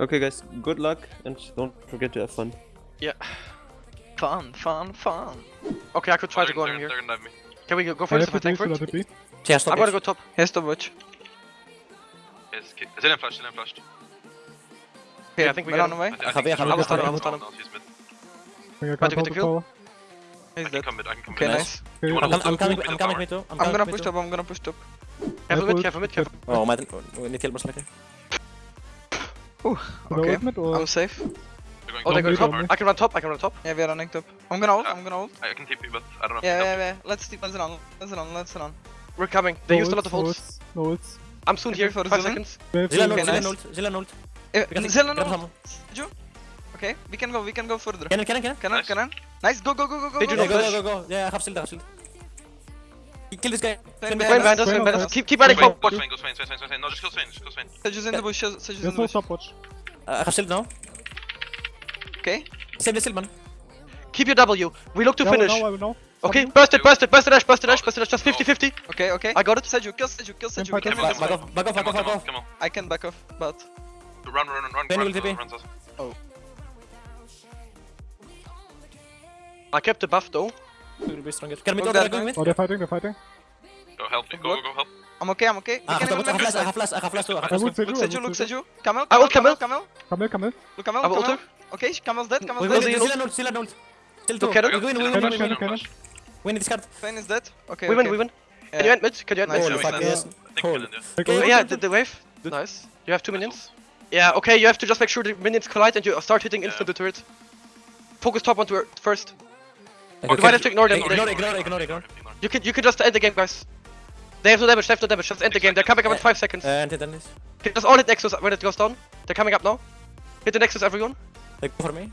Okay, guys, good luck and don't forget to have fun. Yeah. Fun, fun, fun. Okay, I could try to go in here. They're gonna dive me. Can we go Can first I if I put tank first? to let it be? She has I'm top gonna go top. Here's the watch. Yes, ki- Zilean flashed, Zilean flashed. Okay, I think we got him. away. I, I Javier, think Javier, I will stun him, I no, will stun no, him. no, he's mid. I think I Try can't to get the the kill. He's I can dead. commit, I can commit. Okay, Nice. nice. Okay, You wanna I'm, I'm up coming, with I'm coming me too. I'm, I'm gonna push top, I'm gonna push top. Careful mid, ult. careful mid, careful. Oh, my, we need heal later. No Okay. ultimate or I'm safe. Going Oh, they go top. I can run top, I can run top. Yeah, we are running top. I'm gonna ult, I'm gonna ult. I can TP, but I don't know Yeah, I yeah, yeah. Let's let's run, let's run, let's run. We're coming. They no used a lot ults, of no ults. ults, No ults. I'm soon Happy here. for Five Zilean? seconds. Wave Zilean two. ult, Okay, Zilean ult, Zilean ult. Eh, We can take- Zilean grab ult. some. Okay, we can go, we can go further. Cannon, cannon, cannon. Can I, Nice. can Nice, go, go, go, go, go. They go, do Yeah, go. go, go, go, go. Yeah, I have shield, I have shield. Kill this guy. Swain Swain behind Swain behind us. behind us, Swain Swain behind us. behind Keep, keep running Go, top. go Swain, go Swain, Swain, Swain, Swain, Swain. No, just kill Swain, just kill Swain. Sage is in the bush, Sage is in There's the no bush. stopwatch. Uh, I have shield now. Okay. Save the shield, man. Keep your W. We look to Now, finish. now, I will know. Okay, Stop burst it, burst it, burst it, dash, burst it, dash, burst it, dash. Just 50 50. Okay, okay. I got it. Seju, kill Seju, kill Seju, kill Seju. fight We us. can Back, fast. back off, back off, Come back on, off, come back on, off. come on. I can back off, but Run, run, run, run. Swain run, will TP. run, run, I kept the buff though. We will be stronger. Can we Look go, that going guy. Oh, they're fighting, they're fighting. Go help me, go, go, go, help. I'm okay, I'm okay. Ah, I can have even I have make flash, I it. have flash, I have flash too. I have flash would too. Look you, Seju, look say Seju. Camel, I will Camel, Camel. Camel. Come here, come here. Look Camel, Camel. ult Okay, Camel's dead, Camel's dead. will Zilean see. Zilean ult, Zilean ult. Still two. Look at. We win, we win, we win, we win. can I- Win this card. Swain is dead. Okay, We win, we win. Can you end mid? Can you end Nice, mid? Holy nice, fuck, yes. Think Holy. million, yes. Okay, yeah, the, the wave. Nice. You have two minions. Yeah, okay, you have to just make sure the minions collide and you start hitting instant the turret. Focus top one to first. Okay, You might have to ignore them. Ignore, ignore, ignore, ignore. You can you can just end the game, guys. They have no damage, they have no damage, just end the game. They're coming up in 5 seconds. And hit this. Okay, just all hit Nexus when it goes down. They're coming up now. Hit the Nexus, everyone. Like, for me.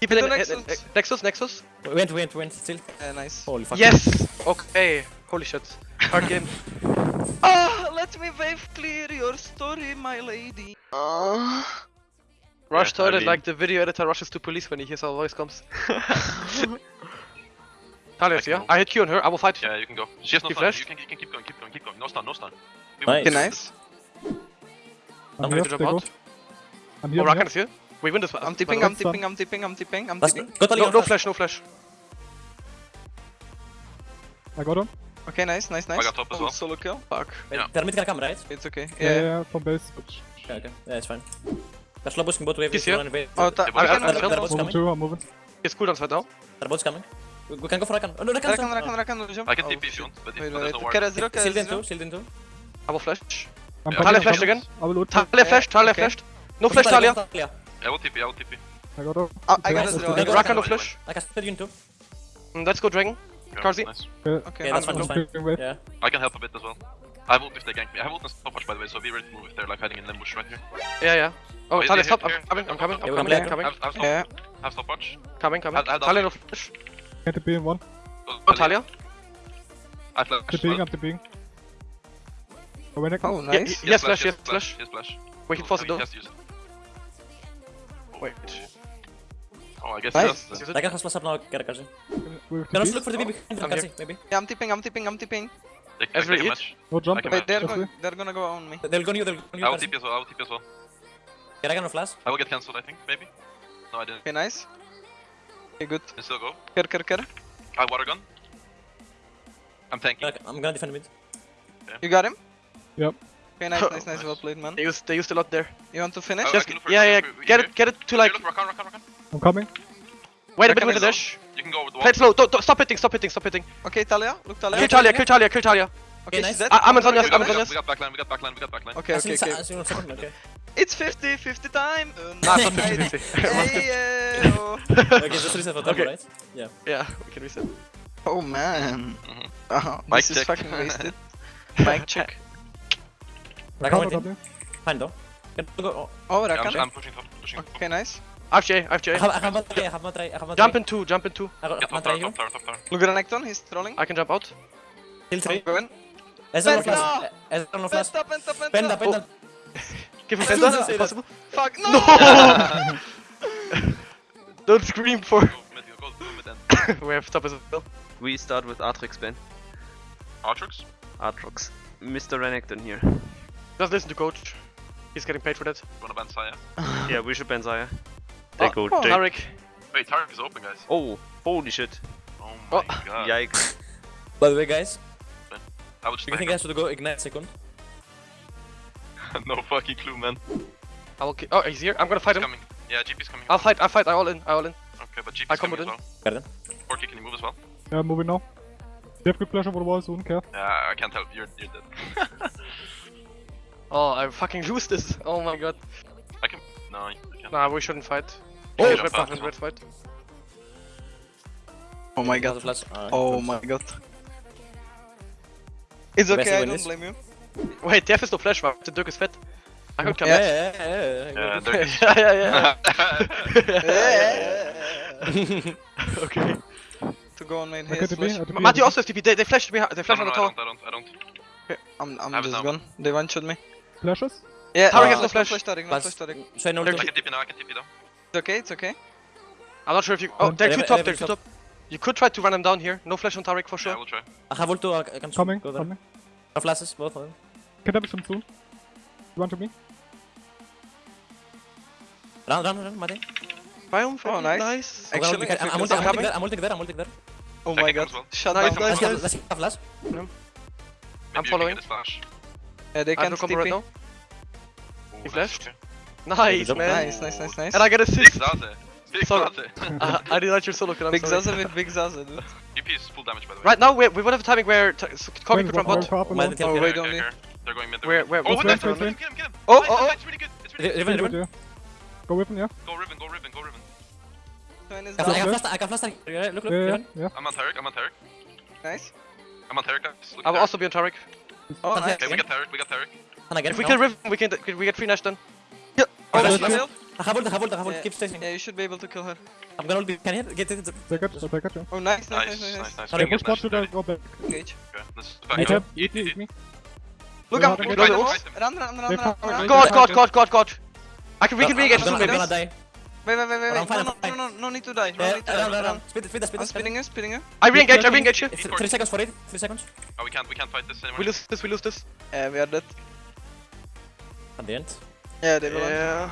Keep hitting the Nexus. Nexus, Nexus. Went, went, went. Still. Yeah, nice. Holy fuck. Yes! Okay. Holy shit. Hard game. Ah, let me wave clear your story, my lady. Ah. Rush Yeah, toilet I like the video editor rushes to police when he hears our voice comes. Talius, yeah? I hit Q on her, I will fight. Yeah, you can go. She has no He stun. You can, you can keep going, keep going, keep going. No stun, no stun. We Nice. Okay, nice. I'm I'm here, going to jump out. I'm Oh, here, I'm Rakan here. is here. We win this one. I'm tipping, I'm That's tipping, I'm tipping, I'm tipping, I'm Last, tipping. No, no flash, no flash. I got him. Okay, nice, nice, nice. I got top as Oh, well. Solo kill. Fuck. Wait, Yeah. They're mid gonna come, right? It's okay. Yeah, yeah, Yeah. yeah, from base. But Okay, okay. Yeah, it's fine. They're slow pushing both waves. He's here. Oh, ta- Yeah, we but- can I- I- ult, I- kill. They're both moving coming. too, I'm moving. It's cooldowns right now. They're both coming. We, we can go for Rakan. Oh no, Rakan. Rakan, Rakan, Rakan, jump. I can Oh, TP if you want, but if Wait, but there's no wait, ward. Kera zero, Shield in two, shield in two. I will flash. I'm Yeah. coming, Taliyah flashed again. I will ult. Taliyah flashed, Taliyah Okay. flashed. No flash, Taliyah. Taliyah. I will TP, I will TP. I got him. Ah, I got Okay. a zero. I got a go, Rakan no flash. I can split you in two. Mm, Let's go Dragon. Okay, Karzi? Nice. Okay. Okay, Yeah, that's I'm fine, that's fine. Yeah. I can help a bit as well. I have ult if they gank me. I have ult and stopwatch by the way, so be ready to move if they're like hiding in the bush right here. Yeah, yeah. Oh, Wait, Taliyah, stop. hit I'm coming, I'm coming, I'm coming, gonna I'm coming, Have, have, stop, Yeah. have stopwatch. coming, coming. I'll- I'll Taliyah no flash. Get the B in one. Oh, Taliyah. I flash. The being, I'm the being. Oh, when I Oh, Yeah, nice. Yes, flash, yes, flash. Yes, flash. Wait, Oh, force I it mean, though. Just use. Wait. Oh, I guess Nice. he does. Is then. it? Rakan has up now. Get a Karsi. With Can also look for the BB. I'm Karsi, maybe. Yeah, I'm tipping, I'm tipping, I'm tipping. They, they, Ezreal they match. No jump. Wait, they're That's going, they're gonna go on me. They'll go new, they'll go new. I will Karsi. TP as well, I will TP as well. Get Rakan no flash. I will get cancelled, I think, maybe. No, I didn't. Okay, nice. Okay, good. Can still go. Ker, ker, ker. I have water gun. I'm tanking. Rakan- I'm gonna defend mid. You got him? Yep. Okay, nice, nice, nice. Well played, man. They used, they used a lot there. You want to finish? Oh, Just, for- yeah, yeah, if get here. it, get it to Here, like, look, Rakan, Rakan, Rakan. I'm coming. wait a bit with the dash. You can go over the wall. Play slow, don't, don't, stop hitting, stop hitting, stop hitting. Okay, Taliyah. Look, Taliyah. Kill Taliyah, kill Taliyah, kill Taliyah. Okay, nice. I- I'm on Sonya's, I'm on we, we got backline, we got backline, we got backline. Okay, I okay, okay. I see one second, okay. It's 50, 50 time. Uh, Nah, it's not 50-50. Hey, uh, oh. Okay, just reset for turbo, Okay. right? Yeah. Yeah, we can reset. oh man. Oh, Mic this is fucking wasted. Mic check. Rakan Cover went in. W. Fine though. Can go. oh, Oh, Yeah, I'm, Rakan. I'm pushing top, pushing top. Okay, nice. I have J, I have J. I have, I have one try, I have one try, I have one Jump in two, jump in two. I got Get one top try tower, you. top top. Look at Renekton, he's trolling. I can jump out. Kill three. Go in. Ezra no Penta! flash. Ezra no flash. Penta, penta, penta. Penta, penta. Give him I was gonna Penta, say if that. possible. Fuck, no! Don't scream for. Go mid, go, go mid end. we have top as well. We start with Atrix Ben. Artrix? Aatrox. Mr. Renekton here. Just listen to coach. He's getting paid for that. Wanna ban Xayah? Yeah, we should ban Xayah. Ah, they Oh, go. oh, they- Taric. Wait, Taric is open, guys. Oh, holy shit. Oh my Oh. god. Yikes. By the way, guys, I would just do you think I should go ignite second? no fucking clue, man. I will. ki- Oh, he's here. I'm gonna fight He's him. coming. Yeah, GP's coming. I'll fight. I'll fight. I all in. I all in. Okay, but GP's I come coming as with well. Got it. Porky, can you move as well? Yeah, moving now. You have good pleasure for the wall soon, care. Yeah, I can't help. You're you're dead. Oh, I fucking lose this. Oh my god. I can. No, I can't. Nah, we shouldn't fight. Oh, jump red out buff, as red fight. Oh my Got god. the flash. Uh, Oh my god. It's okay, I don't this. blame you. Wait, Def is no flash, man. The Dirk is fed. I could come Yeah, yeah, yeah, yeah. Yeah, yeah. Dirk okay. to go on main Okay, haze to be, flash. uh, to be, Matthew uh, also has TP. They, they flashed me. They flashed no, on no, the I tower. don't. I don't. I don't. I'm, I'm just now. gone. They one shot me. Flashes? Yeah, Taric no, has no no flash. flash Taric, no Flash. flash Taric. Should I know I the can TP now. I can TP now. It's okay, it's okay. I'm not sure if you. Oh, they're Eleven- two top. They're two top. top. You could try to run them down here. No flash on Taric for Yeah, sure. we'll try. I have ult too, I I can Coming, coming. No flashes, both of them. Can damage them soon. You want to me? Run, run, run, Mate. Biome, Oh, nice. nice. I'm Actually, ulting- I'm I'm ulting I'm ulting there, I'm ulting there, I'm ulting there. Oh my god. as well. Shut Nice, down, nice, Let's get, let's get a flash. I'm Maybe you can following. get flash. Yeah, they can't no combo right now. Ooh, He nice, flashed. okay. Nice, man. Nice, nice, nice, nice. And I get Big assist. Zaze. Big Sorry. Zaze. uh, I didn't your solo kill. I'm Big sorry. Zaza with Big Zaza, dude. GP is full damage by the way. Right now, we, we would have a timing where t- so Kobe Wait, could run bot. more top Mate, alone. the Oh, tail wait, killer. only. Okay, They're going mid. they're Where- where- Oh, what's with where- that, get him, get him. Oh, Nice, oh, nice, oh. really good. It's really good. Riven, Good, Riven. yeah. Go with yeah? Go Riven, go Riven, go Riven. I can, I flash, I can flash. Look, look, Yeah, yeah, Riven. yeah. I'm on Taric, I'm on Taric. Nice. I'm on Taric, guys. Look I will also be on Taric. Oh, Can nice. Okay, we got Taric, we got Taric. Can I get If we it kill? Riven, we can we get free Nash then. Oh, Flash, that's flash. kill. I have ult, I have ult, I have ult. Yeah. Keep chasing. Yeah, you should be able to kill her. I'm gonna ult. Can you hit? Get it. Take it, I'll take it. Oh, nice, nice, Nice, nice, nice, nice. nice. Sorry, Push get bot Nash should there. I go back? Engage. Okay, let's back up. him, eat, eat me. Look Yeah, out, okay. look Fight out. him, fight him. Run, run, run, run, run. God, God, God, God, God. I can we can I'm re-engage gonna. I'm gonna die. Wait, wait, wait, wait, wait. No, no, no, no, no need to die. No Yeah, need to run, die. run, Run. run. Speed, speed, speed, I'm spinning you, spinning you. I re-engage. I re-engage you. Three seconds for it. Three seconds. Oh, we can't, we can't fight this anymore. We lose this. We lose this. Yeah, we are dead. At the end. Yeah, they will. Yeah.